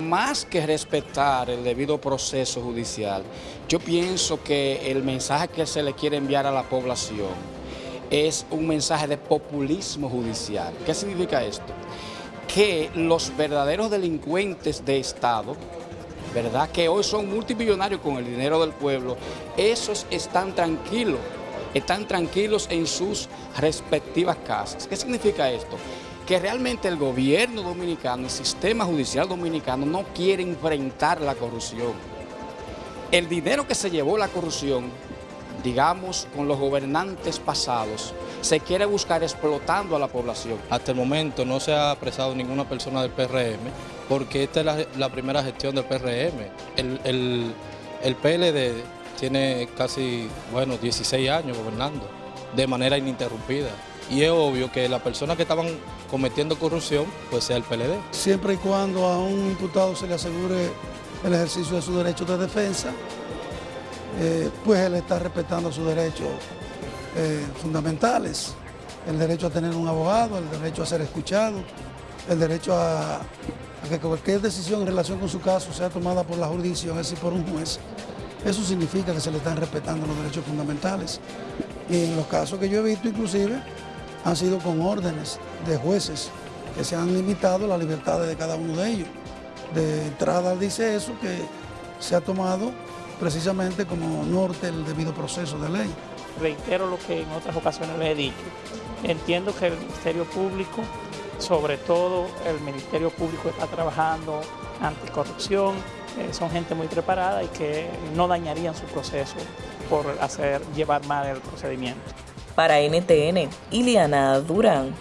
Más que respetar el debido proceso judicial, yo pienso que el mensaje que se le quiere enviar a la población es un mensaje de populismo judicial. ¿Qué significa esto? Que los verdaderos delincuentes de Estado, ¿verdad? Que hoy son multimillonarios con el dinero del pueblo, esos están tranquilos, están tranquilos en sus respectivas casas. ¿Qué significa esto? Que realmente el gobierno dominicano, el sistema judicial dominicano no quiere enfrentar la corrupción. El dinero que se llevó la corrupción, digamos, con los gobernantes pasados, se quiere buscar explotando a la población. Hasta el momento no se ha apresado ninguna persona del PRM, porque esta es la, primera gestión del PRM. El, el PLD tiene casi, bueno, 16 años gobernando de manera ininterrumpida y es obvio que las personas que estaban cometiendo corrupción, pues sea el PLD. Siempre y cuando a un imputado se le asegure el ejercicio de sus derechos de defensa, eh, pues él está respetando sus derechos eh, fundamentales, el derecho a tener un abogado, el derecho a ser escuchado, el derecho a, que cualquier decisión en relación con su caso sea tomada por la jurisdicción, es decir, por un juez. Eso significa que se le están respetando los derechos fundamentales. Y en los casos que yo he visto inclusive, han sido con órdenes de jueces que se han limitado las libertades de cada uno de ellos. De entrada dice eso que se ha tomado precisamente como norte el debido proceso de ley. Reitero lo que en otras ocasiones les he dicho. Entiendo que el Ministerio Público, sobre todo el Ministerio Público está trabajando anticorrupción, eh, son gente muy preparada y que no dañarían su proceso por hacer llevar mal el procedimiento. Para NTN, Iliana Durán.